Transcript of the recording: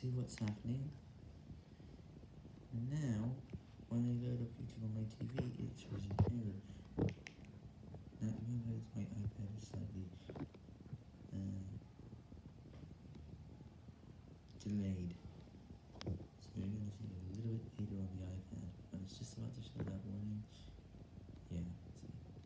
see what's happening. And now, when I load up YouTube on my TV, it shows an error. Now, means my iPad is slightly uh, delayed.